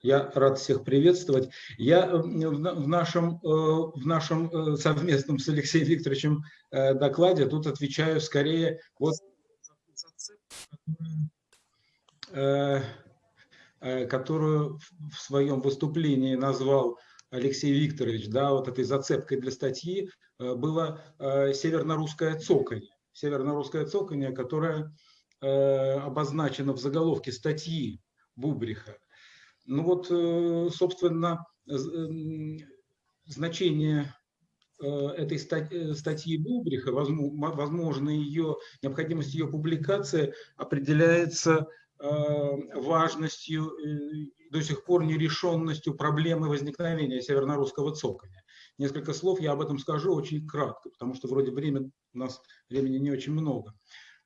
Я рад всех приветствовать. Я э, в нашем, э, в нашем э, совместном с Алексеем Викторовичем докладе тут отвечаю скорее вот которую в своем выступлении назвал Алексей Викторович, да, вот этой зацепкой для статьи было северно-русское цоканье. Северно-русское цоканье, которое обозначено в заголовке статьи Бубриха. Ну вот, э, собственно, значение э, этой статьи Бубриха, возможно, ее, необходимость ее публикации определяется э, важностью, до сих пор нерешенностью проблемы возникновения северно-русского цоколя. Несколько слов я об этом скажу очень кратко, потому что вроде время, у нас времени не очень много.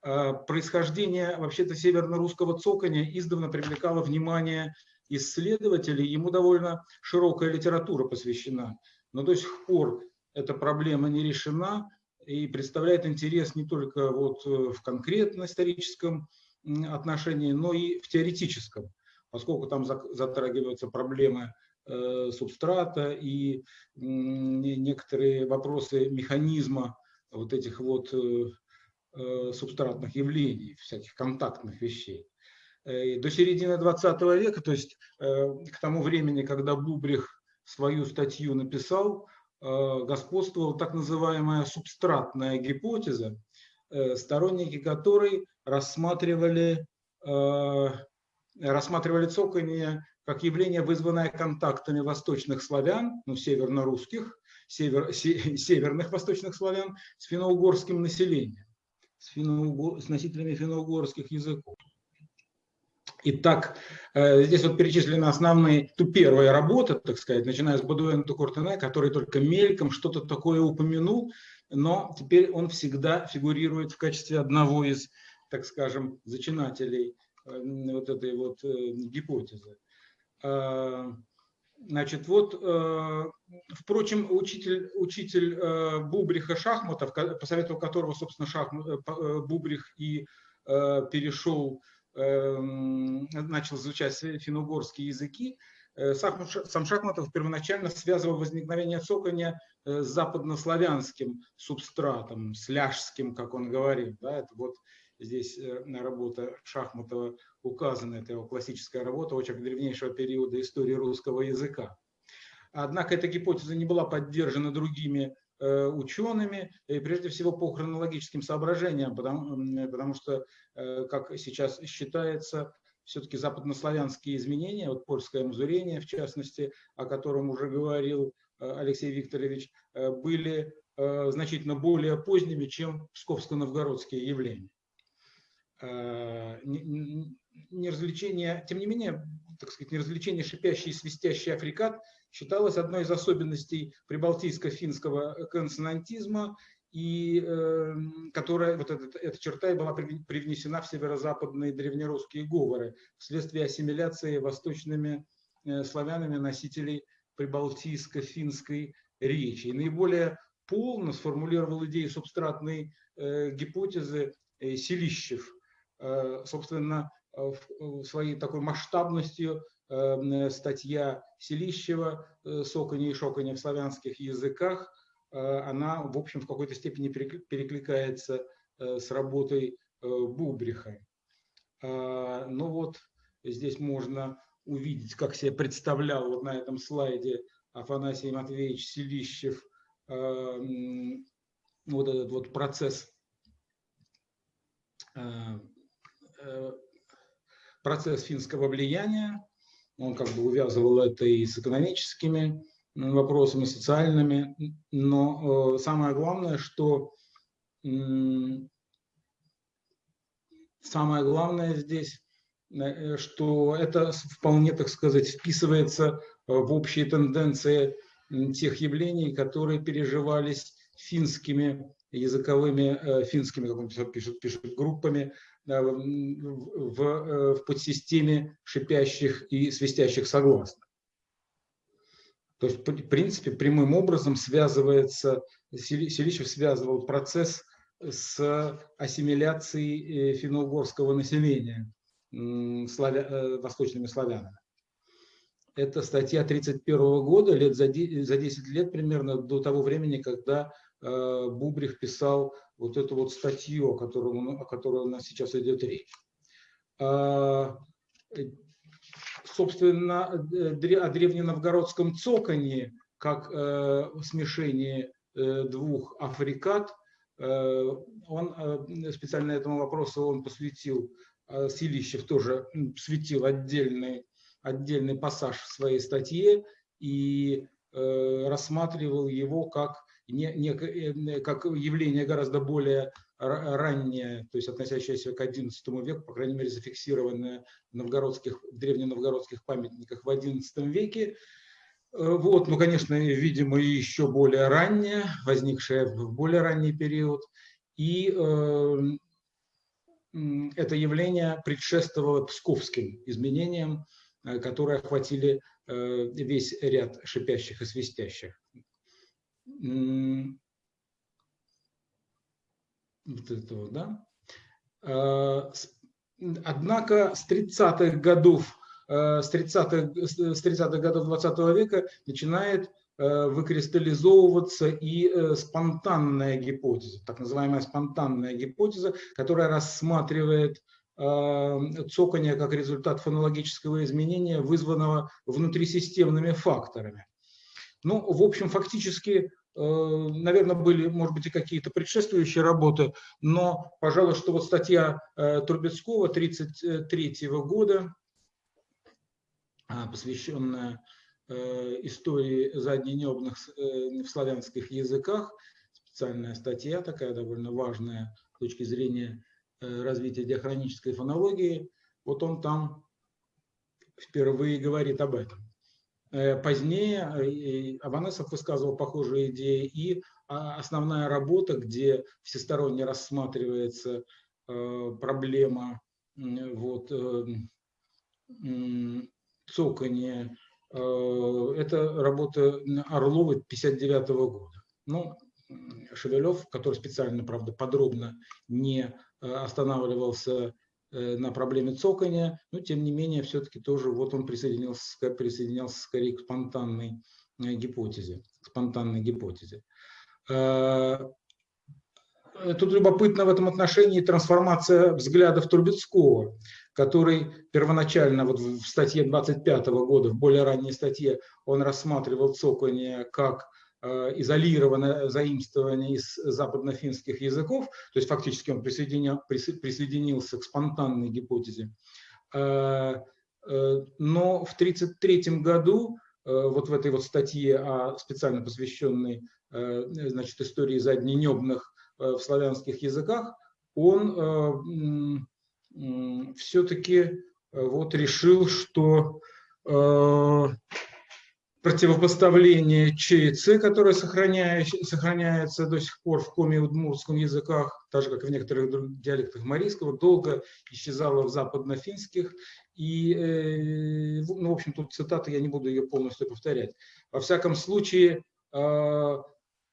Происхождение вообще-то северно-русского цоконя издавна привлекало внимание исследователей, ему довольно широкая литература посвящена, но до сих пор эта проблема не решена и представляет интерес не только вот э, в конкретно историческом отношении, но и в теоретическом, поскольку там затрагиваются проблемы э, субстрата и некоторые вопросы механизма вот этих вот э, субстратных явлений, всяких контактных вещей. Э, до середины 20 века, то есть э, к тому времени, когда Бубрих свою статью написал, э, господствовала так называемая субстратная гипотеза, сторонники которой рассматривали, рассматривали цоканье как явление, вызванное контактами восточных славян, ну, северно-русских, север, северных восточных славян, с финно-угорским населением, с, финно с носителями финно-угорских языков. Итак, э, здесь вот перечислены основные, ту первая работа, так сказать, начиная с Бадуэна Тукуртене, который только мельком что-то такое упомянул, но теперь он всегда фигурирует в качестве одного из, так скажем, зачинателей э, вот этой вот э, гипотезы. Значит, вот, впрочем, учитель, учитель Бубриха Шахматов, по совету которого, собственно, Шахмат, Бубрих и перешел начал изучать финно-угорские языки, э, сам Шахматов первоначально связывал возникновение цокания э, с западнославянским субстратом, с ляжским, как он говорит. Да, это вот здесь э, работа Шахматова указана, это его классическая работа, очень древнейшего периода истории русского языка. Однако эта гипотеза не была поддержана другими учеными, и прежде всего по хронологическим соображениям, потому, потому что, э, как сейчас считается, все-таки западнославянские изменения, вот польское музурение, в частности, о котором уже говорил э, Алексей Викторович, были значительно более поздними, чем псковско-новгородские явления. Неразвлечение, тем не менее, так сказать, неразвлечение шипящий и свистящий африкат считалось одной из особенностей прибалтийско-финского консонантизма, и э, которая, вот эта, эта черта и была привнесена в северо-западные древнерусские говоры вследствие ассимиляции восточными э, славянами носителей прибалтийско-финской речи. И наиболее полно сформулировал идею субстратной э, гипотезы э, Селищев, э, собственно, в своей такой масштабностью статья Селищева э, «Сокони и шокони в славянских языках», э, она, в общем, в какой-то степени перекликается э, с работой Бубриха. Ну вот, здесь можно увидеть, как себе представлял вот на этом слайде Афанасий Матвеевич Селищев эм, вот этот вот процесс процесс финского влияния он как бы увязывал это и с экономическими вопросами, социальными. Но э, самое главное, что самое главное здесь, э, что это вполне, так сказать, вписывается в общие тенденции тех явлений, которые переживались финскими языковыми, э, финскими, как он пишет, пишет группами в, э, в подсистеме шипящих и свистящих согласных. То есть, в принципе, прямым образом связывается, Селищев связывал процесс с ассимиляцией э, финно-угорского населения славя, восточными славянами. это статья 1931 года, лет за 10 лет примерно до того времени, когда Бубрих писал вот эту вот статью, о которой, о которой у нас сейчас идет речь. Собственно, о древненовгородском цоканье, как смешении двух африкат, он специально этому вопросу он посвятил, Силищев тоже посвятил отдельный отдельный пассаж в своей статье и э, рассматривал его как, не, не, э, как явление гораздо более раннее, то есть относящееся к XI веку, по крайней мере зафиксированное в, новгородских, в древненовгородских памятниках в XI веке. Э, вот, ну, конечно, видимо, еще более раннее, возникшее в более ранний период. И э, это явление предшествовало псковским изменениям, Э, которые охватили весь ряд шипящих и свистящих. Вот это вот, да? Э, однако с 30-х годов, с 30-х с 30 годов 20 века начинает выкристаллизовываться и спонтанная гипотеза, так называемая спонтанная гипотеза, которая рассматривает цокания как результат фонологического изменения, вызванного внутрисистемными факторами. Ну, в общем, фактически, э, наверное, были, может быть, и какие-то предшествующие работы, но, пожалуй, что вот статья э, Трубецкого 1933 года, а, посвященная э, истории задненебных в славянских языках, специальная статья такая довольно важная с точки зрения развития диахронической фонологии, вот он там впервые говорит об этом. Э, позднее э, Аванесов высказывал похожие идеи, и а, основная работа, где всесторонне рассматривается проблема вот, цокания, это работа Орловой 59 года. Ну, Шевелев, который специально, правда, подробно не Э, останавливался э, на проблеме цокания, но тем не менее все-таки тоже вот он присоединился, присоединялся скорее к спонтанной э, гипотезе. Спонтанной гипотезе. Тут любопытно в этом отношении трансформация взглядов Трубецкого, который первоначально вот в статье 25 года, в более ранней статье, он рассматривал цокание как Э, изолированное заимствование из западнофинских языков, то есть фактически он присоединил, присоединился к спонтанной гипотезе. Э, э, но в 1933 году, вот в этой вот статье, специально посвященной значит, истории задненебных в славянских языках, он все-таки вот решил, что противопоставление Ч и Ц, которое сохраняется до сих пор в коме удмуртском языках, так же, как и в некоторых диалектах марийского, долго исчезало в западнофинских. И, э, ну, в общем, тут цитата, я не буду ее полностью повторять. Во всяком случае, а,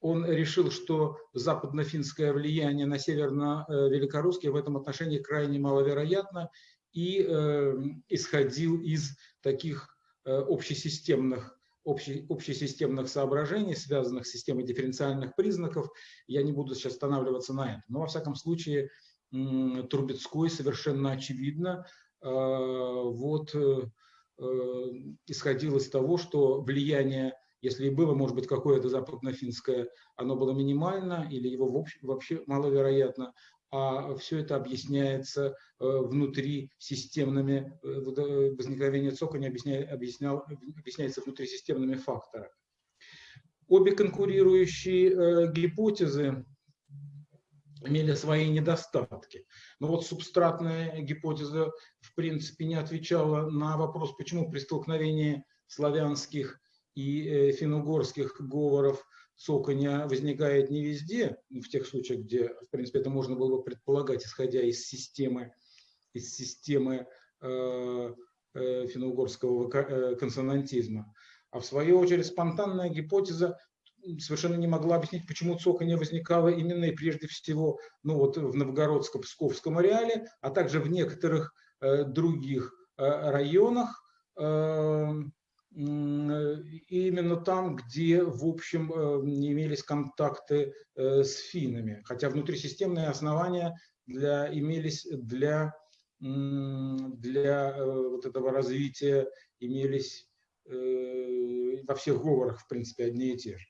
он решил, что западнофинское влияние на северно-великорусский в этом отношении крайне маловероятно, и э, исходил из таких э, общесистемных общесистемных соображений, связанных с системой дифференциальных признаков. Я не буду сейчас останавливаться на этом. Но, во всяком случае, Трубецкой совершенно очевидно э, вот, э, э, исходил из того, что влияние, если и было, может быть, какое-то западнофинское, оно было минимально или его вообще, маловероятно, а все это объясняется э, внутри системными, э, э, возникновение цоконя объяснял, объясняется внутри системными факторами. Обе конкурирующие гипотезы имели свои недостатки. Но вот субстратная гипотеза, в принципе, не отвечала на вопрос, почему при столкновении славянских и финно-угорских говоров цоканья возникает не везде, в тех случаях, где, в принципе, это можно было бы предполагать, исходя из системы, из системы э, э, финно-угорского э, консонантизма. А в свою очередь спонтанная гипотеза совершенно не могла объяснить, почему цоканье возникало именно и прежде всего ну вот в Новгородско-Псковском ареале, а также в некоторых э, других э, районах, э, именно там, где, в общем, не имелись контакты с финнами, хотя внутрисистемные основания для, имелись для, для вот этого развития, имелись во всех говорах, в принципе, одни и те же.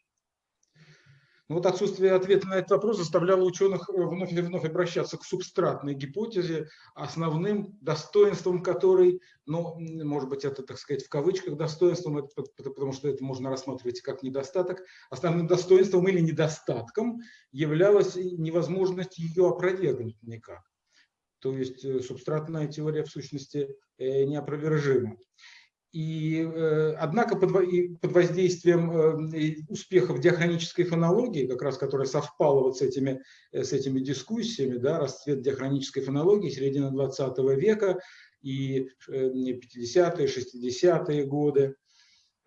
Но вот отсутствие ответа на этот вопрос заставляло ученых э, вновь и вновь обращаться к субстратной гипотезе, основным достоинством которой, ну, может быть, это, так сказать, в кавычках достоинством, потому что это можно рассматривать как недостаток, основным достоинством или недостатком являлась невозможность ее опровергнуть никак. То есть э, субстратная теория в сущности э, неопровержима. И, э, однако под, под воздействием э, успехов диахронической фонологии, как раз которая совпала вот с этими, э, с этими дискуссиями, да, расцвет диахронической фонологии середины 20 века и 50-е, 60-е годы,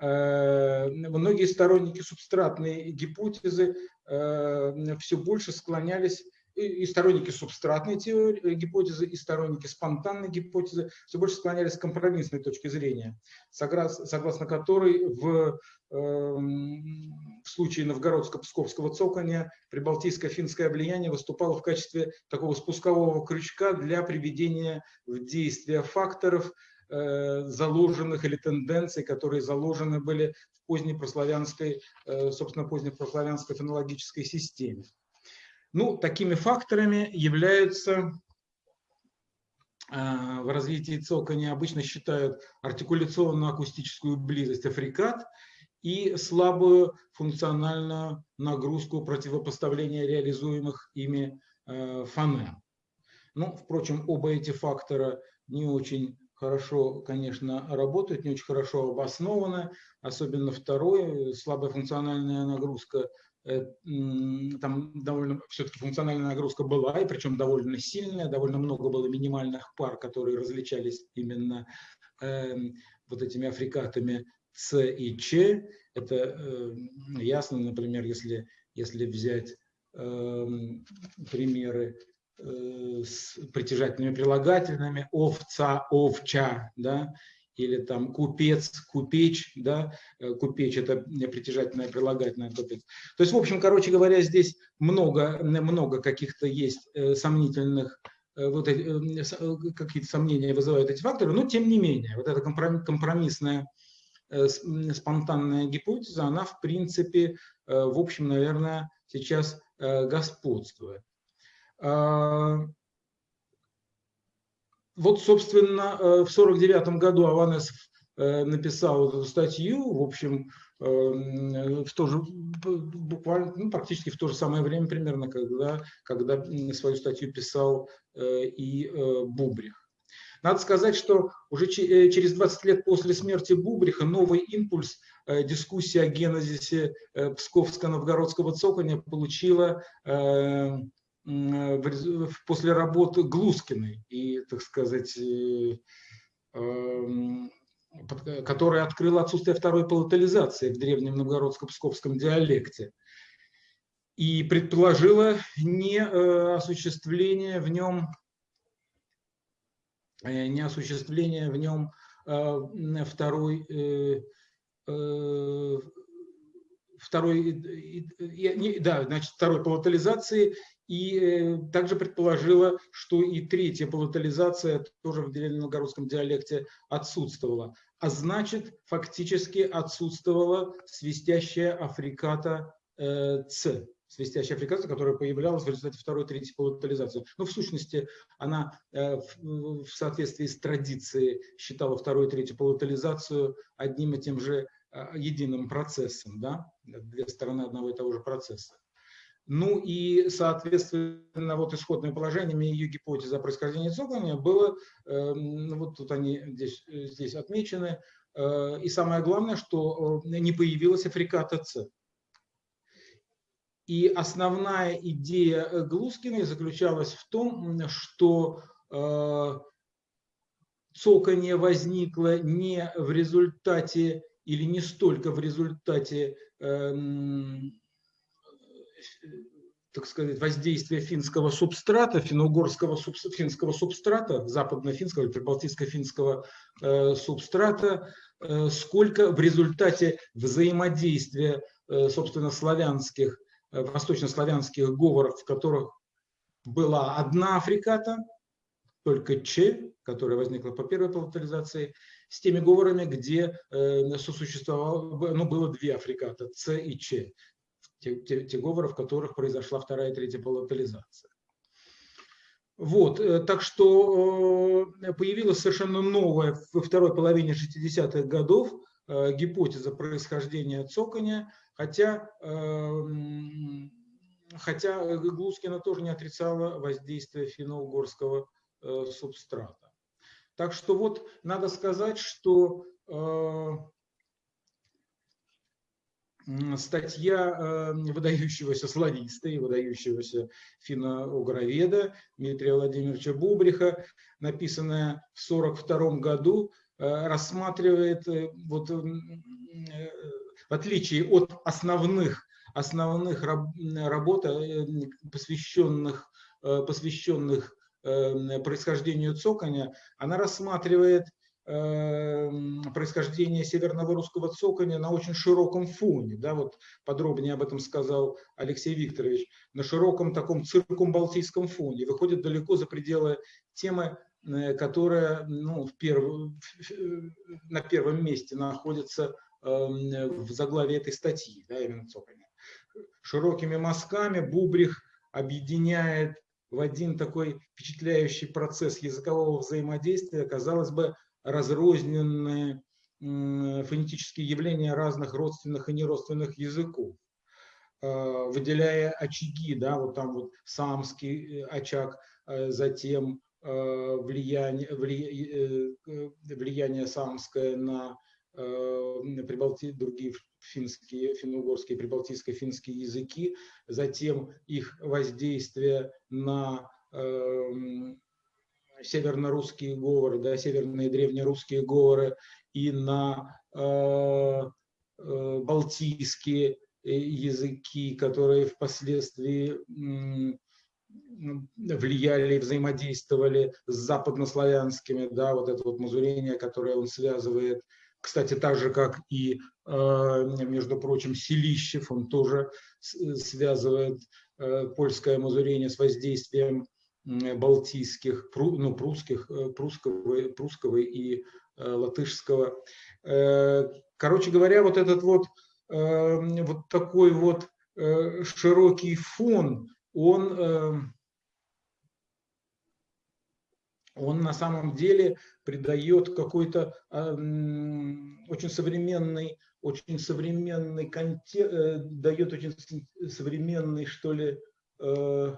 многие сторонники субстратной гипотезы все больше склонялись и, сторонники субстратной теории, э, гипотезы, и сторонники спонтанной гипотезы все больше склонялись к компромиссной точке зрения, согласно, которой в, э, в случае новгородско-псковского цоконя прибалтийско-финское влияние выступало в качестве такого спускового крючка для приведения в действие факторов, э, заложенных или тенденций, которые заложены были в поздней прославянской, э, собственно, поздней прославянской фонологической системе. Ну, такими факторами являются а, в развитии цоконя обычно считают артикуляционно-акустическую близость африкат и слабую функциональную нагрузку противопоставления реализуемых ими а, фонем. Ну, впрочем, оба эти фактора не очень хорошо, конечно, работают, не очень хорошо обоснованы, особенно второй, слабая функциональная нагрузка там довольно все-таки функциональная нагрузка была, и причем довольно сильная, довольно много было минимальных пар, которые различались именно э, вот этими африкатами С и Ч. Это э, ясно, например, если, если взять э, примеры э, с притяжательными прилагательными овца, овча, да, или там купец, купеч, да, э, купеч это притяжательное прилагательное купец. То есть, в общем, короче говоря, здесь много, много каких-то есть э, сомнительных, э, вот какие-то сомнения вызывают эти факторы, но тем не менее, вот эта компромиссная спонтанная гипотеза, она в принципе, в общем, наверное, сейчас господствует. Вот, собственно, э, в 1949 году Аванесов э, написал эту статью, в общем, э, в то же, буквально, ну, практически в то же самое время примерно, когда, когда свою статью писал и Бубрих. Надо сказать, что уже через 20 лет после смерти Бубриха новый импульс дискуссии о генезисе Псковско-Новгородского цоконя получила после работы Глускиной и, так сказать, э, эм, которая открыла отсутствие второй палатализации в древнем новгородско-псковском диалекте и предположила не э, осуществление в нем не осуществление в нем второй второй, да, значит, второй палатализации и э, также предположила, что и третья палатализация тоже в древненовгородском диалекте отсутствовала. А значит, фактически отсутствовала свистящая африката э, Ц, свистящая африката, которая появлялась в результате второй третьей палатализации. Но в сущности она э, в, в соответствии с традицией считала вторую и третью палатализацию одним и тем же э, единым процессом, да? две стороны одного и того же процесса. Ну и, соответственно, вот исходными положениями ее гипотеза о происхождении цоконя было, э, вот тут они здесь, здесь отмечены, э, и самое главное, что э, не появилась африката С. И основная идея Глускиной заключалась в том, что цоканье возникло не в результате или не столько в результате эм, так сказать, воздействия финского субстрата, финно-угорского финского субстрата, западно-финского или прибалтийско-финского э, субстрата сколько в результате взаимодействия, собственно, славянских, восточнославянских говоров, в которых была одна африката, только Ч, которая возникла по первой палатализации, с теми говорами, где э, сосуществовало, ну, было две африката, С и Ч, те, те, те говоры, в которых произошла вторая и третья палатализация. Вот, э, так что э, появилась совершенно новая во второй половине 60-х годов э, гипотеза происхождения цоконя, хотя э, хотя Глускина тоже не отрицала воздействие финно-угорского э, субстрата. Так что вот надо сказать, что статья э, выдающегося слависта и выдающегося финно-угроведа Дмитрия Владимировича Бубриха, написанная в 1942 году, рассматривает, вот, в отличие от основных основных работ, э, посвященных, э, посвященных э, происхождению цоконя, она рассматривает происхождение северного русского цоконя на очень широком фоне. Да, вот подробнее об этом сказал Алексей Викторович. На широком таком циркумбалтийском фоне. Выходит далеко за пределы темы, которая ну, в перв... на первом месте находится в заглавии этой статьи, да, именно цоконя широкими мазками Бубрих объединяет в один такой впечатляющий процесс языкового взаимодействия, казалось бы, разрозненные фонетические явления разных родственных и неродственных языков, а, выделяя очаги, да, вот там вот самский э, очаг, э, затем э, влияние, влияние самское на Прибалти, другие финские, финно-угорские, прибалтийско-финские языки, затем их воздействие на э, северно-русские говоры, да, северные древнерусские говоры и на э, э, балтийские языки, которые впоследствии влияли и взаимодействовали с западнославянскими, да, вот это вот мазурение, которое он связывает. Кстати, так же, как и, э, между прочим, Селищев, он тоже связывает э, польское мазурение с воздействием балтийских, ну, прусских, э, прусского, прусского и латышского. Короче говоря, вот этот вот, вот такой вот широкий фон, он он на самом деле придает какой-то э, очень современный, очень современный контекст, э, дает очень современный, что ли, э,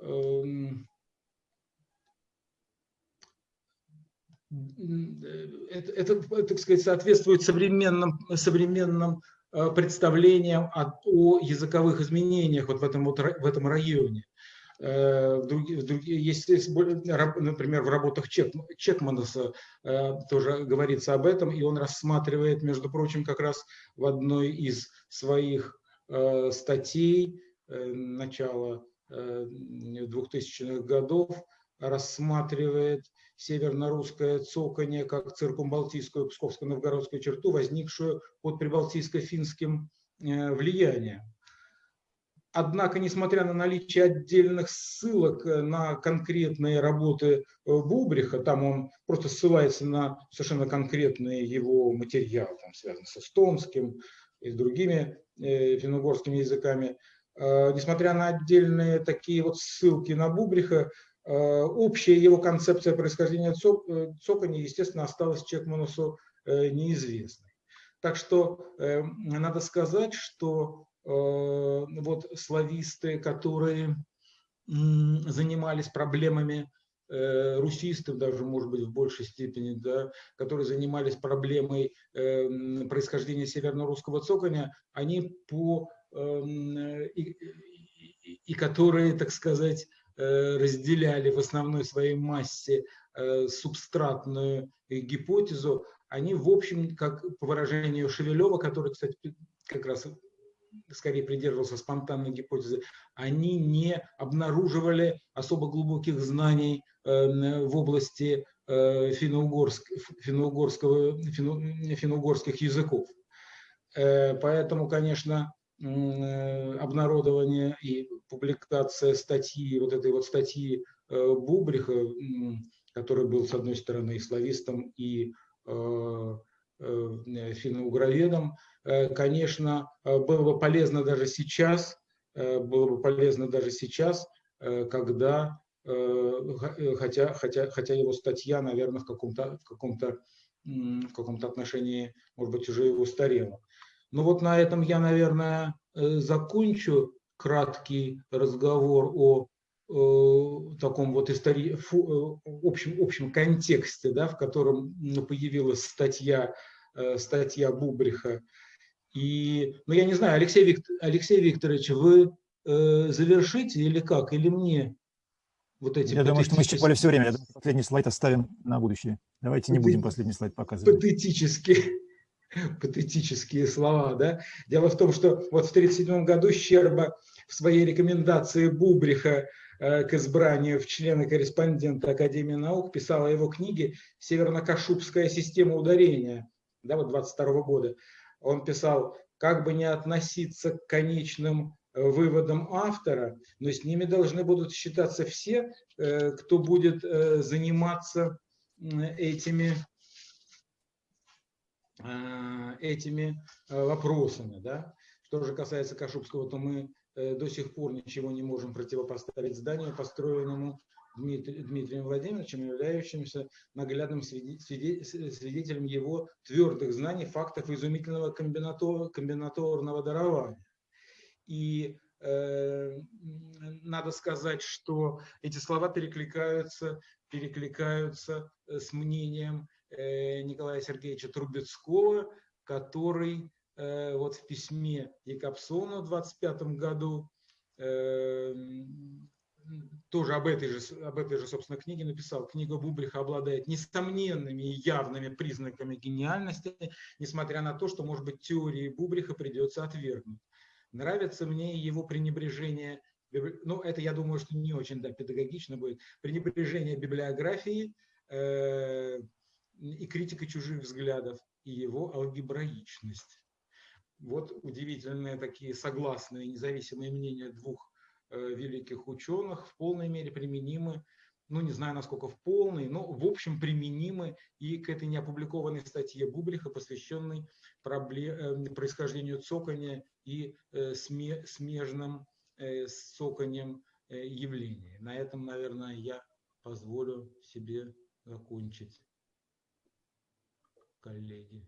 э, это, это, так сказать, соответствует современным, современным э, представлениям о, о языковых изменениях вот в этом, вот, в этом районе. Э, есть, например, в работах Чек, Чекманаса э, тоже говорится об этом, и он рассматривает, между прочим, как раз в одной из своих э, статей начала 2000-х годов рассматривает северно-русское цоканье как циркумбалтийскую псковско-новгородскую черту, возникшую под прибалтийско-финским влиянием. Однако, несмотря на наличие отдельных ссылок э, на конкретные работы э, Бубриха, там он просто ссылается на совершенно конкретные его материалы, там, связанные с эстонским и с другими э, финно-угорскими языками, э, несмотря на отдельные такие вот ссылки на Бубриха, э, общая его концепция происхождения цок, э, естественно, осталась Чекманусу э, неизвестной. Так что э, надо сказать, что Э, вот слависты, которые занимались проблемами э, русистов, даже, может быть, в большей степени, да, которые занимались проблемой э, происхождения северно-русского цоконя, они по и, и которые, так сказать, разделяли в основной своей массе субстратную гипотезу, они, в общем, как по выражению Шевелева, который, кстати, как раз скорее придерживался спонтанной гипотезы, они не обнаруживали особо глубоких знаний в области э, финно-угорских языков. Поэтому, конечно, обнародование и публикация статьи, вот этой вот статьи Бубриха, который был, с одной стороны, и славистом, и финно-угроведом, конечно, было бы полезно даже сейчас, было бы полезно даже сейчас, когда, хотя, хотя, хотя его статья, наверное, в каком-то в каком-то в каком-то отношении, может быть, уже его устарела. Ну вот на этом я, наверное, закончу краткий разговор о таком вот истори... фу, общем, общем контексте, да, в котором появилась статья, статья Бубриха. И, ну, я не знаю, Алексей, Виктор, Алексей Викторович, вы э, завершите или как? Или мне вот эти Я думаю, что мы исчерпали все время. Я думаю, последний слайд оставим на будущее. Давайте не будем последний слайд показывать. Патетические, патетические слова. Да? Дело в том, что вот в 1937 году Щерба в своей рекомендации Бубриха Э, к избранию в члены-корреспондента Академии наук, писала его книги «Северно-Кашубская система ударения» да, вот 22 года. Он писал, как бы не относиться к конечным э, выводам автора, но с ними должны будут считаться все, э, кто будет заниматься этими, этими вопросами. Да? Что же касается Кашубского, то мы Э, до сих пор ничего не можем противопоставить зданию, построенному Дмитрием Владимировичем, являющимся наглядным свидетелем его твердых знаний, фактов изумительного комбинаторного дарования. И э, надо сказать, что эти слова перекликаются, перекликаются э, с мнением э, Николая Сергеевича Трубецкого, который Э, вот в письме Якобсону в 25 году э, тоже об этой, же, об этой же, собственно, книге написал. Книга Бубриха обладает несомненными и явными признаками гениальности, несмотря на то, что, может быть, теории Бубриха придется отвергнуть. Нравится мне его пренебрежение, ну, это, я думаю, что не очень да, педагогично будет, пренебрежение библиографии э, и критика чужих взглядов, и его алгебраичность. Вот удивительные такие согласные независимые мнения двух э, великих ученых в полной мере применимы, ну не знаю насколько в полной, но в общем применимы и к этой неопубликованной статье Бубриха, посвященной проблем, э, происхождению цокания и э, смежным цоканием явлений. На этом, наверное, я позволю себе закончить, коллеги.